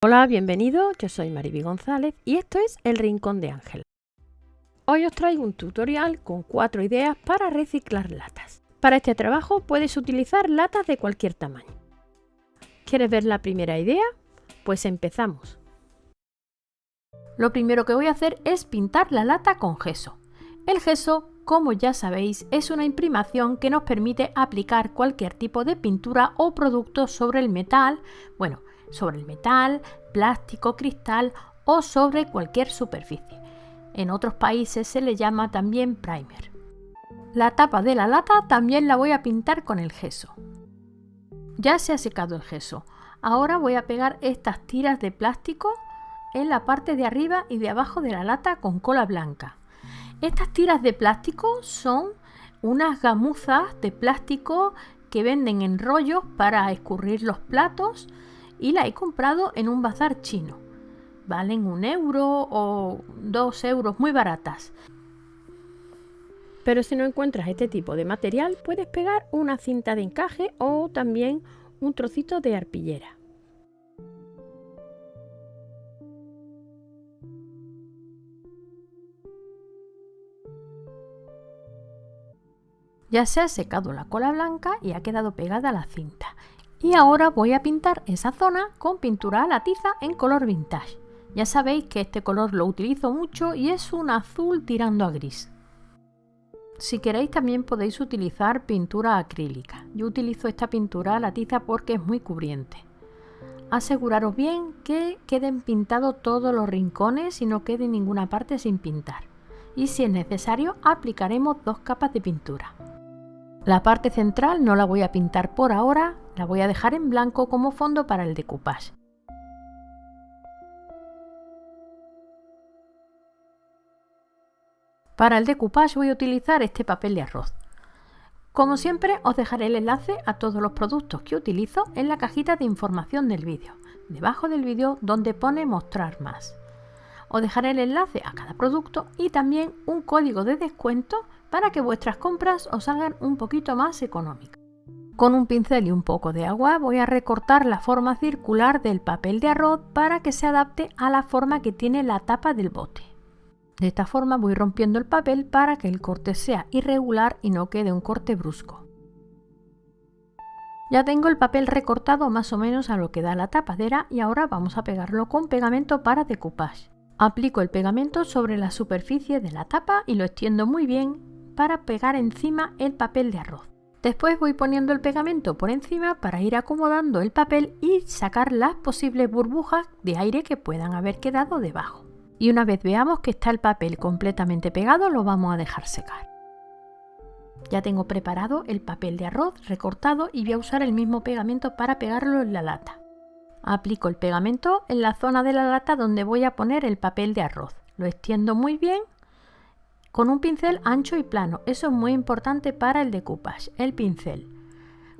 Hola, bienvenido, yo soy Mariby González y esto es El Rincón de Ángel. Hoy os traigo un tutorial con cuatro ideas para reciclar latas. Para este trabajo puedes utilizar latas de cualquier tamaño. ¿Quieres ver la primera idea? Pues empezamos. Lo primero que voy a hacer es pintar la lata con gesso. El gesso, como ya sabéis, es una imprimación que nos permite aplicar cualquier tipo de pintura o producto sobre el metal, bueno, sobre el metal, plástico, cristal o sobre cualquier superficie. En otros países se le llama también primer. La tapa de la lata también la voy a pintar con el gesso. Ya se ha secado el gesso. Ahora voy a pegar estas tiras de plástico en la parte de arriba y de abajo de la lata con cola blanca. Estas tiras de plástico son unas gamuzas de plástico que venden en rollos para escurrir los platos y la he comprado en un bazar chino. Valen un euro o dos euros muy baratas. Pero si no encuentras este tipo de material puedes pegar una cinta de encaje o también un trocito de arpillera. Ya se ha secado la cola blanca y ha quedado pegada la cinta. Y ahora voy a pintar esa zona con pintura a la tiza en color vintage. Ya sabéis que este color lo utilizo mucho y es un azul tirando a gris. Si queréis también podéis utilizar pintura acrílica. Yo utilizo esta pintura a la tiza porque es muy cubriente. Aseguraros bien que queden pintados todos los rincones y no quede ninguna parte sin pintar. Y si es necesario aplicaremos dos capas de pintura. La parte central no la voy a pintar por ahora, la voy a dejar en blanco como fondo para el decoupage. Para el decoupage voy a utilizar este papel de arroz. Como siempre os dejaré el enlace a todos los productos que utilizo en la cajita de información del vídeo, debajo del vídeo donde pone mostrar más. Os dejaré el enlace a cada producto y también un código de descuento para que vuestras compras os salgan un poquito más económicas. Con un pincel y un poco de agua voy a recortar la forma circular del papel de arroz para que se adapte a la forma que tiene la tapa del bote. De esta forma voy rompiendo el papel para que el corte sea irregular y no quede un corte brusco. Ya tengo el papel recortado más o menos a lo que da la tapadera y ahora vamos a pegarlo con pegamento para decoupage. Aplico el pegamento sobre la superficie de la tapa y lo extiendo muy bien para pegar encima el papel de arroz. Después voy poniendo el pegamento por encima para ir acomodando el papel y sacar las posibles burbujas de aire que puedan haber quedado debajo. Y una vez veamos que está el papel completamente pegado lo vamos a dejar secar. Ya tengo preparado el papel de arroz recortado y voy a usar el mismo pegamento para pegarlo en la lata. Aplico el pegamento en la zona de la lata donde voy a poner el papel de arroz. Lo extiendo muy bien con un pincel ancho y plano. Eso es muy importante para el decoupage, el pincel.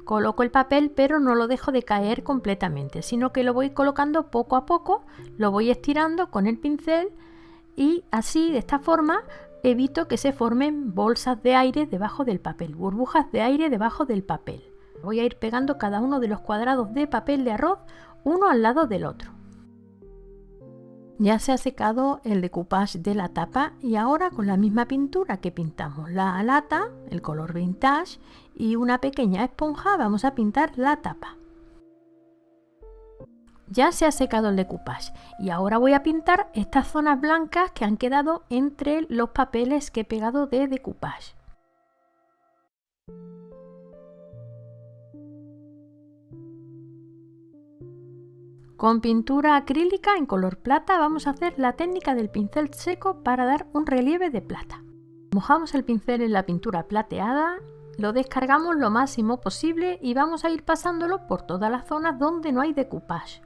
Coloco el papel pero no lo dejo de caer completamente, sino que lo voy colocando poco a poco, lo voy estirando con el pincel y así de esta forma evito que se formen bolsas de aire debajo del papel, burbujas de aire debajo del papel. Voy a ir pegando cada uno de los cuadrados de papel de arroz uno al lado del otro. Ya se ha secado el decoupage de la tapa y ahora con la misma pintura que pintamos la lata, el color vintage y una pequeña esponja vamos a pintar la tapa. Ya se ha secado el decoupage y ahora voy a pintar estas zonas blancas que han quedado entre los papeles que he pegado de decoupage. Con pintura acrílica en color plata vamos a hacer la técnica del pincel seco para dar un relieve de plata. Mojamos el pincel en la pintura plateada, lo descargamos lo máximo posible y vamos a ir pasándolo por todas las zonas donde no hay decoupage.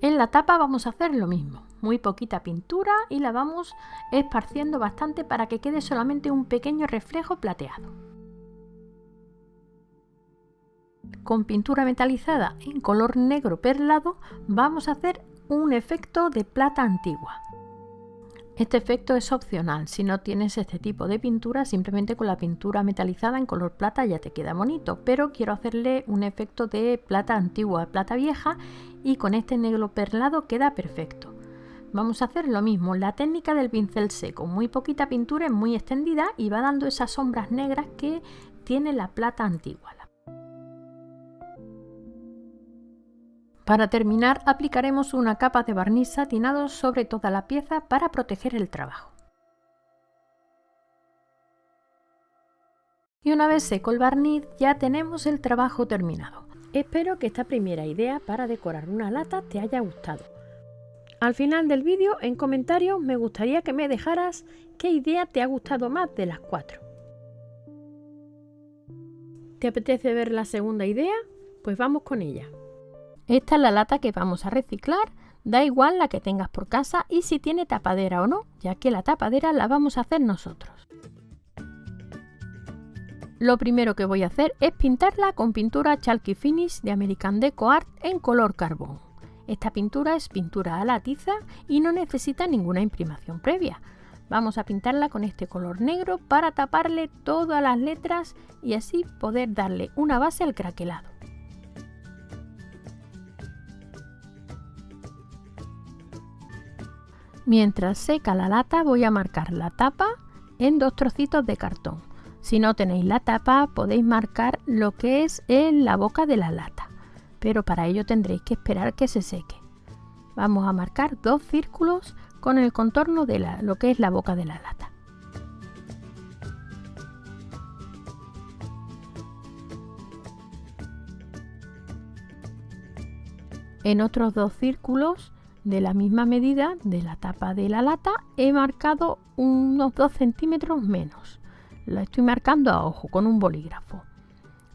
En la tapa vamos a hacer lo mismo, muy poquita pintura y la vamos esparciendo bastante para que quede solamente un pequeño reflejo plateado. Con pintura metalizada en color negro perlado vamos a hacer un efecto de plata antigua. Este efecto es opcional, si no tienes este tipo de pintura, simplemente con la pintura metalizada en color plata ya te queda bonito, pero quiero hacerle un efecto de plata antigua, plata vieja y con este negro perlado queda perfecto. Vamos a hacer lo mismo, la técnica del pincel seco, muy poquita pintura es muy extendida y va dando esas sombras negras que tiene la plata antigua. Para terminar aplicaremos una capa de barniz satinado sobre toda la pieza para proteger el trabajo. Y una vez seco el barniz ya tenemos el trabajo terminado. Espero que esta primera idea para decorar una lata te haya gustado. Al final del vídeo en comentarios me gustaría que me dejaras qué idea te ha gustado más de las cuatro. ¿Te apetece ver la segunda idea? Pues vamos con ella. Esta es la lata que vamos a reciclar, da igual la que tengas por casa y si tiene tapadera o no, ya que la tapadera la vamos a hacer nosotros. Lo primero que voy a hacer es pintarla con pintura Chalky Finish de American Deco Art en color carbón. Esta pintura es pintura a la tiza y no necesita ninguna imprimación previa. Vamos a pintarla con este color negro para taparle todas las letras y así poder darle una base al craquelado. Mientras seca la lata voy a marcar la tapa en dos trocitos de cartón. Si no tenéis la tapa podéis marcar lo que es en la boca de la lata, pero para ello tendréis que esperar que se seque. Vamos a marcar dos círculos con el contorno de lo que es la boca de la lata. En otros dos círculos de la misma medida de la tapa de la lata he marcado unos 2 centímetros menos. Lo estoy marcando a ojo con un bolígrafo.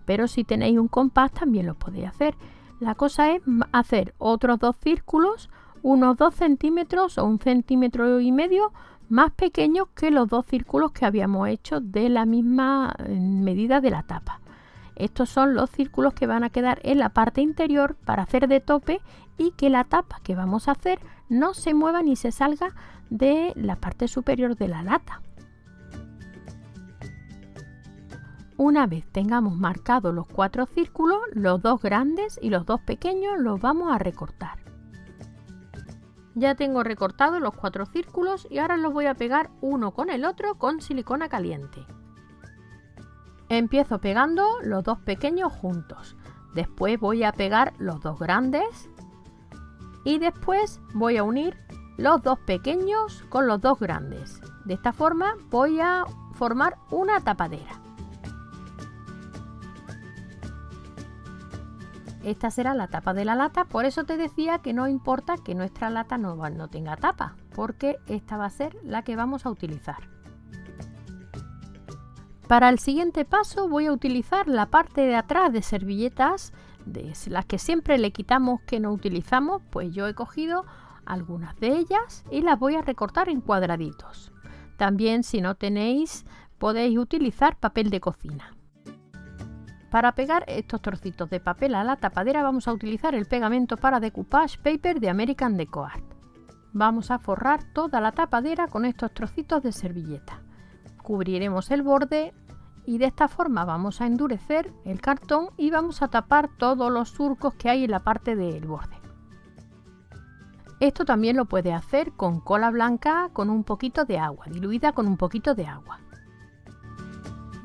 Pero si tenéis un compás también lo podéis hacer. La cosa es hacer otros dos círculos unos 2 centímetros o un centímetro y medio más pequeños que los dos círculos que habíamos hecho de la misma medida de la tapa estos son los círculos que van a quedar en la parte interior para hacer de tope y que la tapa que vamos a hacer no se mueva ni se salga de la parte superior de la lata. Una vez tengamos marcados los cuatro círculos, los dos grandes y los dos pequeños los vamos a recortar. Ya tengo recortados los cuatro círculos y ahora los voy a pegar uno con el otro con silicona caliente. Empiezo pegando los dos pequeños juntos. Después voy a pegar los dos grandes. Y después voy a unir los dos pequeños con los dos grandes. De esta forma voy a formar una tapadera. Esta será la tapa de la lata, por eso te decía que no importa que nuestra lata no, no tenga tapa, porque esta va a ser la que vamos a utilizar. Para el siguiente paso voy a utilizar la parte de atrás de servilletas, de las que siempre le quitamos que no utilizamos, pues yo he cogido algunas de ellas y las voy a recortar en cuadraditos. También si no tenéis podéis utilizar papel de cocina. Para pegar estos trocitos de papel a la tapadera vamos a utilizar el pegamento para decoupage paper de American Deco Art. Vamos a forrar toda la tapadera con estos trocitos de servilleta. Cubriremos el borde y de esta forma vamos a endurecer el cartón y vamos a tapar todos los surcos que hay en la parte del borde. Esto también lo puede hacer con cola blanca con un poquito de agua, diluida con un poquito de agua.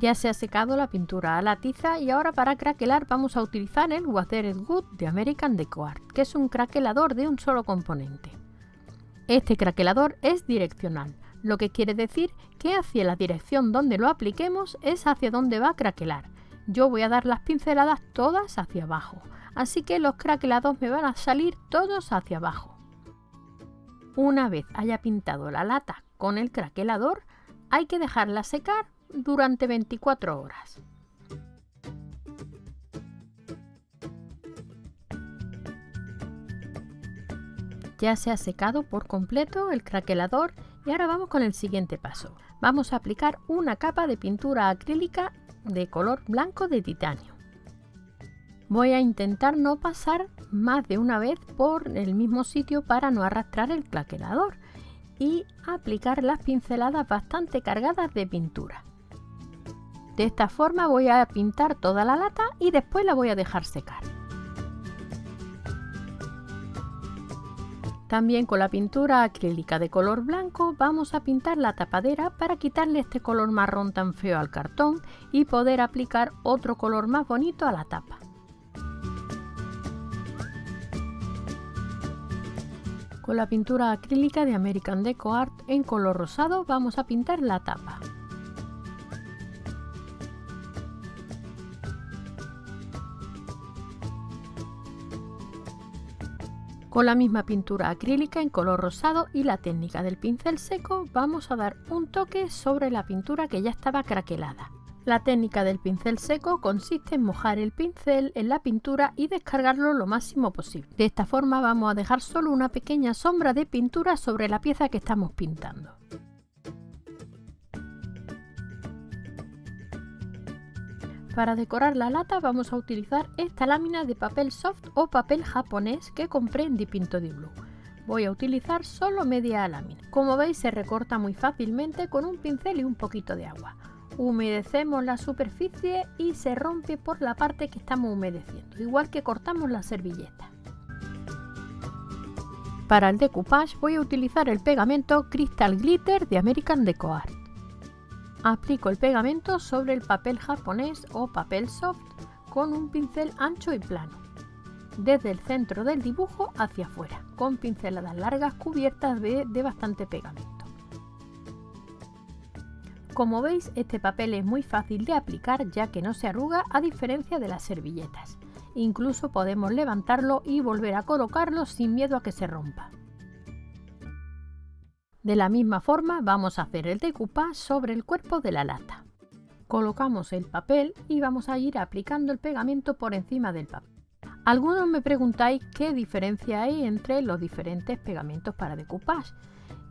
Ya se ha secado la pintura a la tiza y ahora para craquelar vamos a utilizar el Water Good de American Deco Art, que es un craquelador de un solo componente. Este craquelador es direccional, lo que quiere decir que hacia la dirección donde lo apliquemos es hacia donde va a craquelar. Yo voy a dar las pinceladas todas hacia abajo, así que los craquelados me van a salir todos hacia abajo. Una vez haya pintado la lata con el craquelador, hay que dejarla secar durante 24 horas. Ya se ha secado por completo el craquelador y ahora vamos con el siguiente paso. Vamos a aplicar una capa de pintura acrílica de color blanco de titanio. Voy a intentar no pasar más de una vez por el mismo sitio para no arrastrar el claquerador. y aplicar las pinceladas bastante cargadas de pintura. De esta forma voy a pintar toda la lata y después la voy a dejar secar. También con la pintura acrílica de color blanco vamos a pintar la tapadera para quitarle este color marrón tan feo al cartón y poder aplicar otro color más bonito a la tapa. Con la pintura acrílica de American Deco Art en color rosado vamos a pintar la tapa. Con la misma pintura acrílica en color rosado y la técnica del pincel seco vamos a dar un toque sobre la pintura que ya estaba craquelada. La técnica del pincel seco consiste en mojar el pincel en la pintura y descargarlo lo máximo posible. De esta forma vamos a dejar solo una pequeña sombra de pintura sobre la pieza que estamos pintando. Para decorar la lata vamos a utilizar esta lámina de papel soft o papel japonés que compré en Dipinto di Blue. Voy a utilizar solo media lámina. Como veis se recorta muy fácilmente con un pincel y un poquito de agua. Humedecemos la superficie y se rompe por la parte que estamos humedeciendo, igual que cortamos la servilleta. Para el decoupage voy a utilizar el pegamento Crystal Glitter de American Deco Art. Aplico el pegamento sobre el papel japonés o papel soft con un pincel ancho y plano, desde el centro del dibujo hacia afuera, con pinceladas largas cubiertas de, de bastante pegamento. Como veis, este papel es muy fácil de aplicar ya que no se arruga a diferencia de las servilletas. Incluso podemos levantarlo y volver a colocarlo sin miedo a que se rompa. De la misma forma vamos a hacer el decoupage sobre el cuerpo de la lata. Colocamos el papel y vamos a ir aplicando el pegamento por encima del papel. Algunos me preguntáis qué diferencia hay entre los diferentes pegamentos para decoupage.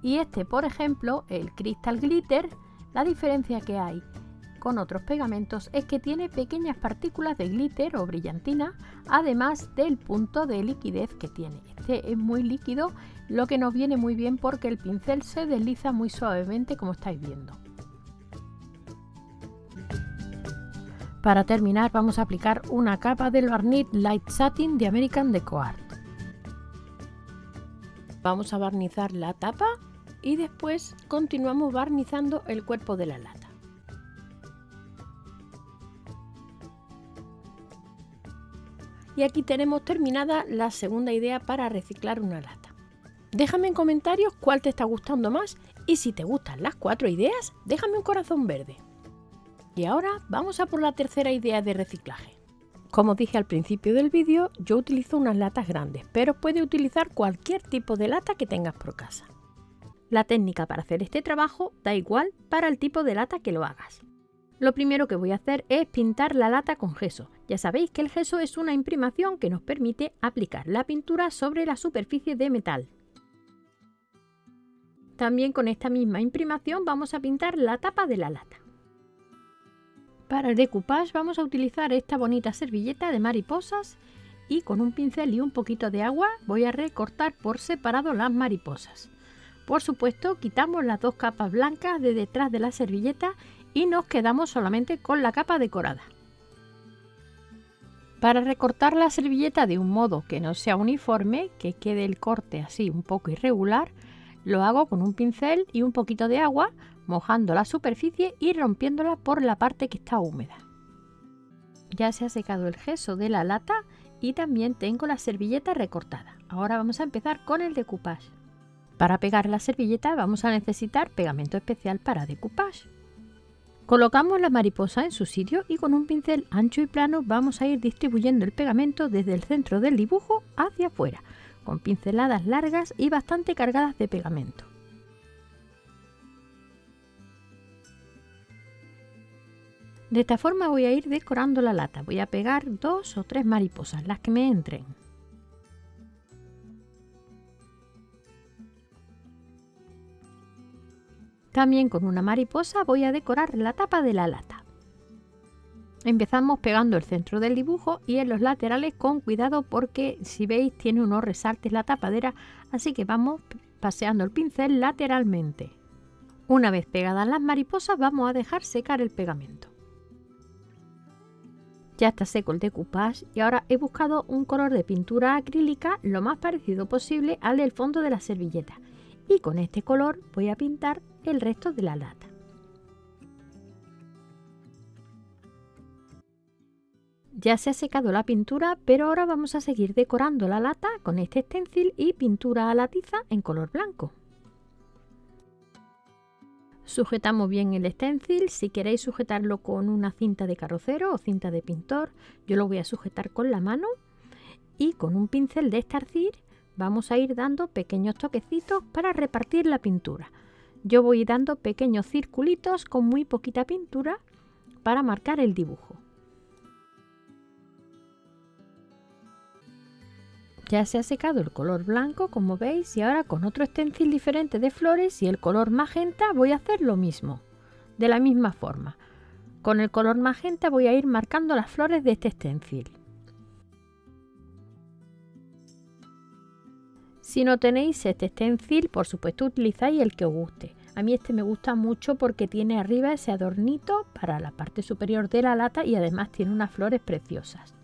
Y este, por ejemplo, el Crystal Glitter, la diferencia que hay con otros pegamentos es que tiene pequeñas partículas de glitter o brillantina, además del punto de liquidez que tiene. Este es muy líquido, lo que nos viene muy bien porque el pincel se desliza muy suavemente como estáis viendo. Para terminar vamos a aplicar una capa del barniz Light Satin de American Deco Art. Vamos a barnizar la tapa y después continuamos barnizando el cuerpo de la lata. Y aquí tenemos terminada la segunda idea para reciclar una lata. Déjame en comentarios cuál te está gustando más y si te gustan las cuatro ideas, déjame un corazón verde. Y ahora vamos a por la tercera idea de reciclaje. Como dije al principio del vídeo, yo utilizo unas latas grandes, pero puedes utilizar cualquier tipo de lata que tengas por casa. La técnica para hacer este trabajo da igual para el tipo de lata que lo hagas. Lo primero que voy a hacer es pintar la lata con gesso. Ya sabéis que el gesso es una imprimación que nos permite aplicar la pintura sobre la superficie de metal. También con esta misma imprimación vamos a pintar la tapa de la lata. Para el decoupage vamos a utilizar esta bonita servilleta de mariposas y con un pincel y un poquito de agua voy a recortar por separado las mariposas. Por supuesto, quitamos las dos capas blancas de detrás de la servilleta y nos quedamos solamente con la capa decorada. Para recortar la servilleta de un modo que no sea uniforme, que quede el corte así un poco irregular, lo hago con un pincel y un poquito de agua, mojando la superficie y rompiéndola por la parte que está húmeda. Ya se ha secado el gesso de la lata y también tengo la servilleta recortada. Ahora vamos a empezar con el decoupage. Para pegar la servilleta vamos a necesitar pegamento especial para decoupage. Colocamos la mariposa en su sitio y con un pincel ancho y plano vamos a ir distribuyendo el pegamento desde el centro del dibujo hacia afuera, con pinceladas largas y bastante cargadas de pegamento. De esta forma voy a ir decorando la lata, voy a pegar dos o tres mariposas, las que me entren. También con una mariposa voy a decorar la tapa de la lata. Empezamos pegando el centro del dibujo y en los laterales con cuidado porque si veis tiene unos resaltes la tapadera, así que vamos paseando el pincel lateralmente. Una vez pegadas las mariposas vamos a dejar secar el pegamento. Ya está seco el decoupage y ahora he buscado un color de pintura acrílica lo más parecido posible al del fondo de la servilleta y con este color voy a pintar el resto de la lata. Ya se ha secado la pintura, pero ahora vamos a seguir decorando la lata con este stencil y pintura a la tiza en color blanco. Sujetamos bien el stencil, si queréis sujetarlo con una cinta de carrocero o cinta de pintor, yo lo voy a sujetar con la mano y con un pincel de estarcir vamos a ir dando pequeños toquecitos para repartir la pintura. Yo voy dando pequeños circulitos con muy poquita pintura para marcar el dibujo. Ya se ha secado el color blanco, como veis, y ahora con otro stencil diferente de flores y el color magenta voy a hacer lo mismo, de la misma forma. Con el color magenta voy a ir marcando las flores de este stencil. Si no tenéis este stencil, por supuesto utilizáis el que os guste. A mí este me gusta mucho porque tiene arriba ese adornito para la parte superior de la lata y además tiene unas flores preciosas.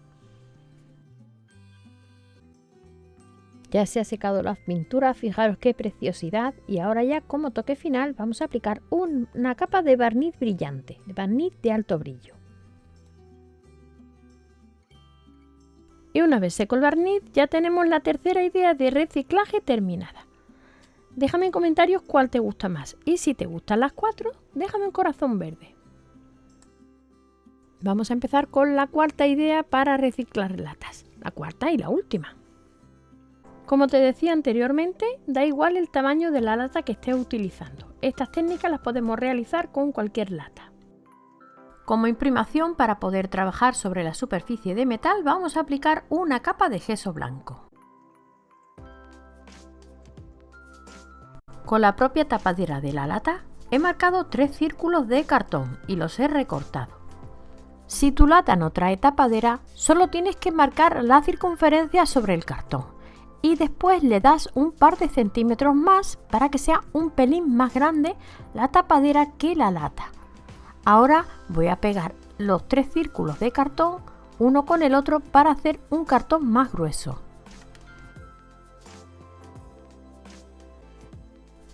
Ya se ha secado la pintura, fijaros qué preciosidad y ahora ya como toque final vamos a aplicar una capa de barniz brillante, de barniz de alto brillo. Y una vez seco el barniz ya tenemos la tercera idea de reciclaje terminada. Déjame en comentarios cuál te gusta más y si te gustan las cuatro, déjame un corazón verde. Vamos a empezar con la cuarta idea para reciclar latas, la cuarta y la última. Como te decía anteriormente, da igual el tamaño de la lata que estés utilizando. Estas técnicas las podemos realizar con cualquier lata. Como imprimación para poder trabajar sobre la superficie de metal vamos a aplicar una capa de gesso blanco. Con la propia tapadera de la lata he marcado tres círculos de cartón y los he recortado. Si tu lata no trae tapadera, solo tienes que marcar la circunferencia sobre el cartón y después le das un par de centímetros más para que sea un pelín más grande la tapadera que la lata. Ahora voy a pegar los tres círculos de cartón uno con el otro para hacer un cartón más grueso.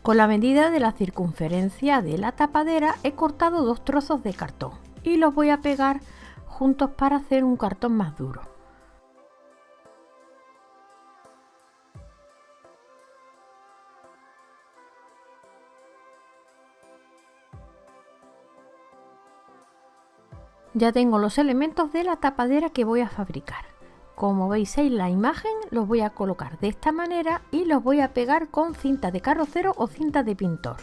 Con la medida de la circunferencia de la tapadera he cortado dos trozos de cartón y los voy a pegar juntos para hacer un cartón más duro. Ya tengo los elementos de la tapadera que voy a fabricar. Como veis en la imagen, los voy a colocar de esta manera y los voy a pegar con cinta de carrocero o cinta de pintor.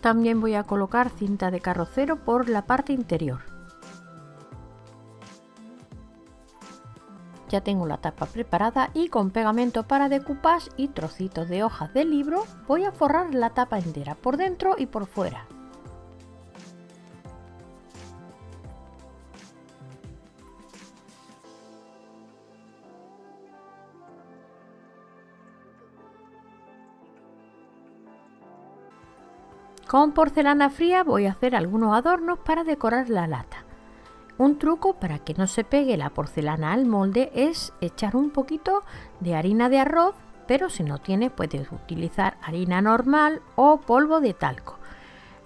También voy a colocar cinta de carrocero por la parte interior. Ya tengo la tapa preparada y con pegamento para decoupage y trocitos de hojas de libro voy a forrar la tapa entera por dentro y por fuera. Con porcelana fría voy a hacer algunos adornos para decorar la lata. Un truco para que no se pegue la porcelana al molde es echar un poquito de harina de arroz, pero si no tienes puedes utilizar harina normal o polvo de talco.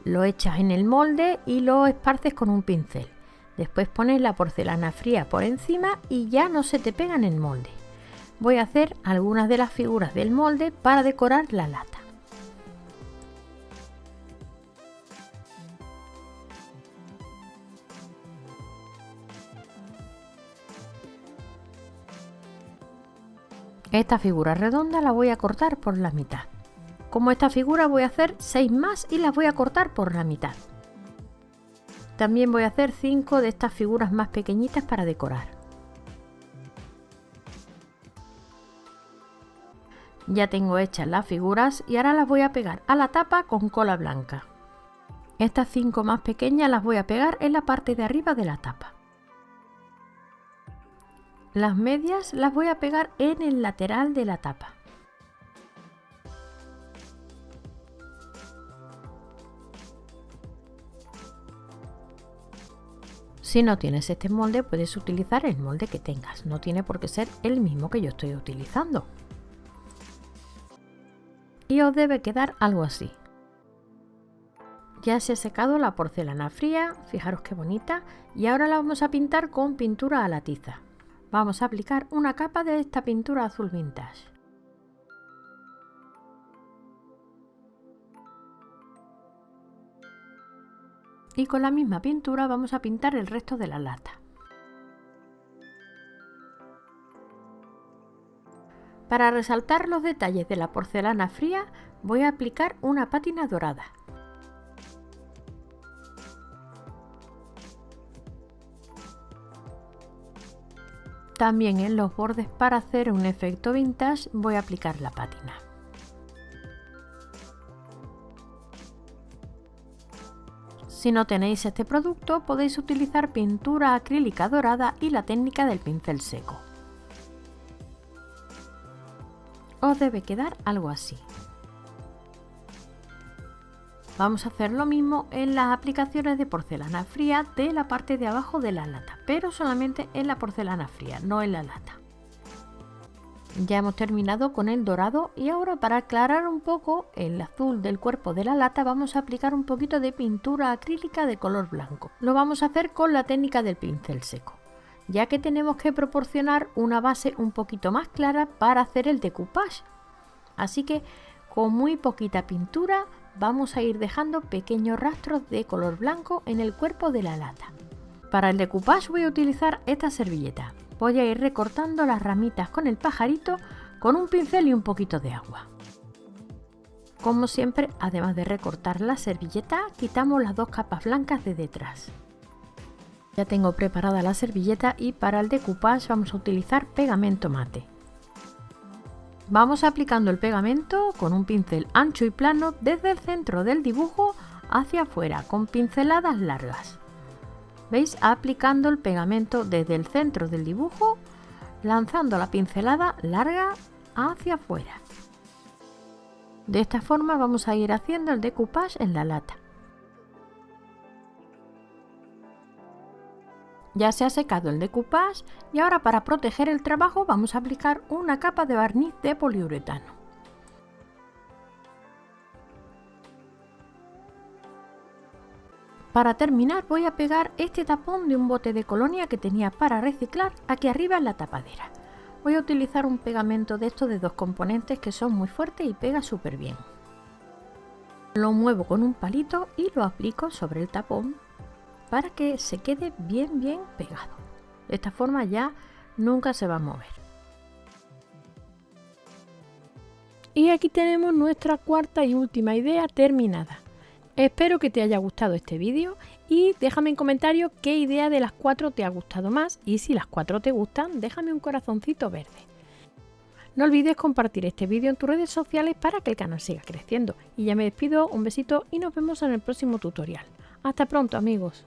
Lo echas en el molde y lo esparces con un pincel. Después pones la porcelana fría por encima y ya no se te pega en el molde. Voy a hacer algunas de las figuras del molde para decorar la lata. Esta figura redonda la voy a cortar por la mitad. Como esta figura voy a hacer 6 más y las voy a cortar por la mitad. También voy a hacer 5 de estas figuras más pequeñitas para decorar. Ya tengo hechas las figuras y ahora las voy a pegar a la tapa con cola blanca. Estas 5 más pequeñas las voy a pegar en la parte de arriba de la tapa. Las medias las voy a pegar en el lateral de la tapa. Si no tienes este molde puedes utilizar el molde que tengas, no tiene por qué ser el mismo que yo estoy utilizando. Y os debe quedar algo así. Ya se ha secado la porcelana fría, fijaros qué bonita, y ahora la vamos a pintar con pintura a la tiza. Vamos a aplicar una capa de esta pintura azul vintage. y con la misma pintura vamos a pintar el resto de la lata. Para resaltar los detalles de la porcelana fría voy a aplicar una pátina dorada. También en los bordes para hacer un efecto vintage voy a aplicar la pátina. Si no tenéis este producto podéis utilizar pintura acrílica dorada y la técnica del pincel seco. Os debe quedar algo así. Vamos a hacer lo mismo en las aplicaciones de porcelana fría de la parte de abajo de la lata, pero solamente en la porcelana fría, no en la lata. Ya hemos terminado con el dorado y ahora para aclarar un poco el azul del cuerpo de la lata vamos a aplicar un poquito de pintura acrílica de color blanco. Lo vamos a hacer con la técnica del pincel seco, ya que tenemos que proporcionar una base un poquito más clara para hacer el decoupage. Así que con muy poquita pintura vamos a ir dejando pequeños rastros de color blanco en el cuerpo de la lata. Para el decoupage voy a utilizar esta servilleta voy a ir recortando las ramitas con el pajarito con un pincel y un poquito de agua. Como siempre, además de recortar la servilleta, quitamos las dos capas blancas de detrás. Ya tengo preparada la servilleta y para el decoupage vamos a utilizar pegamento mate. Vamos aplicando el pegamento con un pincel ancho y plano desde el centro del dibujo hacia afuera con pinceladas largas. ¿Veis? Aplicando el pegamento desde el centro del dibujo, lanzando la pincelada larga hacia afuera. De esta forma vamos a ir haciendo el decoupage en la lata. Ya se ha secado el decoupage y ahora para proteger el trabajo vamos a aplicar una capa de barniz de poliuretano. Para terminar voy a pegar este tapón de un bote de colonia que tenía para reciclar aquí arriba en la tapadera. Voy a utilizar un pegamento de estos de dos componentes que son muy fuertes y pega súper bien. Lo muevo con un palito y lo aplico sobre el tapón para que se quede bien bien pegado. De esta forma ya nunca se va a mover. Y aquí tenemos nuestra cuarta y última idea terminada. Espero que te haya gustado este vídeo y déjame en comentario qué idea de las cuatro te ha gustado más y si las cuatro te gustan, déjame un corazoncito verde. No olvides compartir este vídeo en tus redes sociales para que el canal siga creciendo. Y ya me despido, un besito y nos vemos en el próximo tutorial. Hasta pronto amigos.